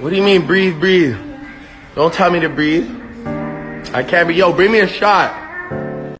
What do you mean breathe, breathe? Don't tell me to breathe. I can't be. Yo, bring me a shot.